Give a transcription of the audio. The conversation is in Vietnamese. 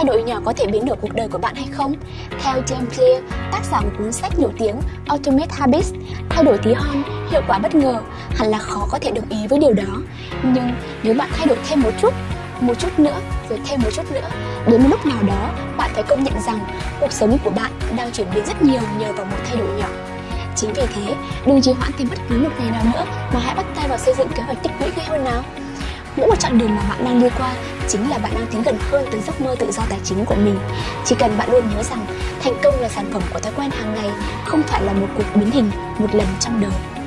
thay đổi nhỏ có thể biến đổi cuộc đời của bạn hay không? Theo James Clear, tác giả một cuốn sách nổi tiếng Ultimate Habits, thay đổi tí hon, hiệu quả bất ngờ, hẳn là khó có thể đồng ý với điều đó. Nhưng nếu bạn thay đổi thêm một chút, một chút nữa, rồi thêm một chút nữa, đến một lúc nào đó, bạn phải công nhận rằng cuộc sống của bạn đang chuyển biến rất nhiều nhờ vào một thay đổi nhỏ. Chính vì thế, đừng trì hoãn thêm bất cứ một ngày nào nữa mà hãy bắt tay vào xây dựng kế hoạch tích lũy ngay hơn nào. Mỗi một chặng đường mà bạn đang đi qua chính là bạn đang tiến gần hơn tới giấc mơ tự do tài chính của mình. Chỉ cần bạn luôn nhớ rằng thành công là sản phẩm của thói quen hàng ngày, không phải là một cuộc biến hình một lần trong đời.